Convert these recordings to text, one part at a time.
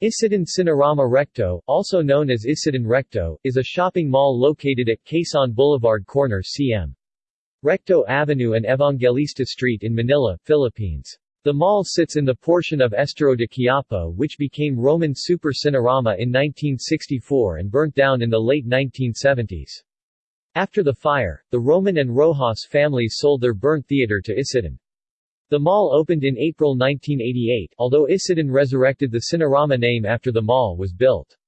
Isetann Cinerama Recto, also known as Isetann Recto, is a shopping mall located at Quezon Boulevard corner cm. Recto Avenue and Evangelista Street in Manila, Philippines. The mall sits in the portion of Estero de Quiapo which became Roman Super Cinerama in 1964 and burnt down in the late 1970s. After the fire, the Roman and Rojas families sold their burnt theater to Isetann. The mall opened in April 1988, although Isetann resurrected the Cinerama name after the mall was built.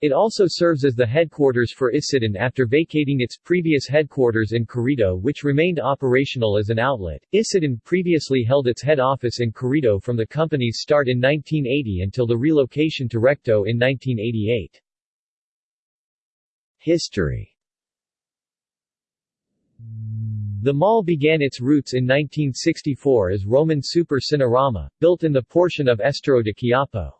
It also serves as the headquarters for Isetann after vacating its previous headquarters in Carriedo which remained operational as an outlet. Isetann previously held its head office in Carriedo from the company's start in 1980 until the relocation to Recto in 1988. History the mall began its roots in 1964 as Roman Super Cinerama, built in the portion of Estero de Quiapo.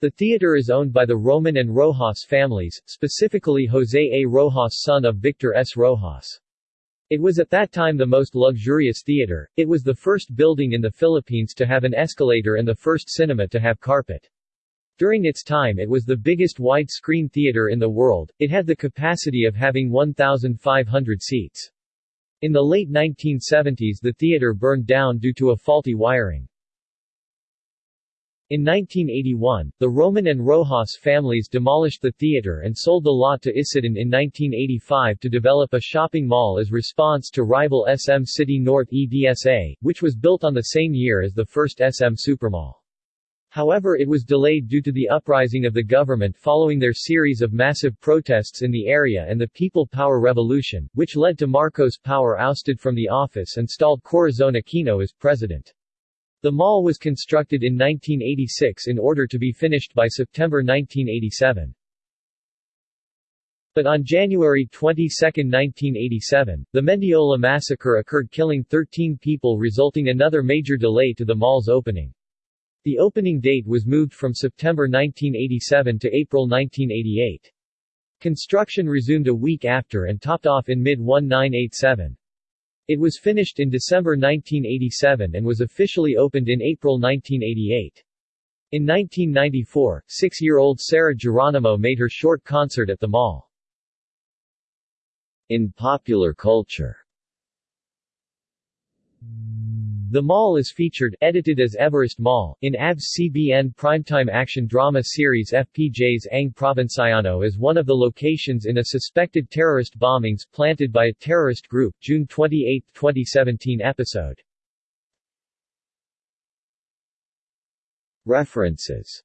The theater is owned by the Roman and Rojas families, specifically Jose A. Rojas son of Victor S. Rojas. It was at that time the most luxurious theater, it was the first building in the Philippines to have an escalator and the first cinema to have carpet. During its time it was the biggest widescreen theater in the world, it had the capacity of having 1,500 seats. In the late 1970s the theater burned down due to a faulty wiring. In 1981, the Roman and Rojas families demolished the theater and sold the lot to Isetann in 1985 to develop a shopping mall as response to rival SM City North EDSA, which was built on the same year as the first SM Supermall. However it was delayed due to the uprising of the government following their series of massive protests in the area and the People Power Revolution, which led to Marcos Power ousted from the office and stalled Corazon Aquino as president. The mall was constructed in 1986 in order to be finished by September 1987. But on January 22, 1987, the Mendiola massacre occurred killing 13 people resulting another major delay to the mall's opening. The opening date was moved from September 1987 to April 1988. Construction resumed a week after and topped off in mid-1987. It was finished in December 1987 and was officially opened in April 1988. In 1994, six-year-old Sarah Geronimo made her short concert at the mall. In popular culture the mall is featured edited as Everest Mall in ABS-CBN primetime action drama series FPJ's Ang Probinsyano as one of the locations in a suspected terrorist bombings planted by a terrorist group June 28, 2017 episode. References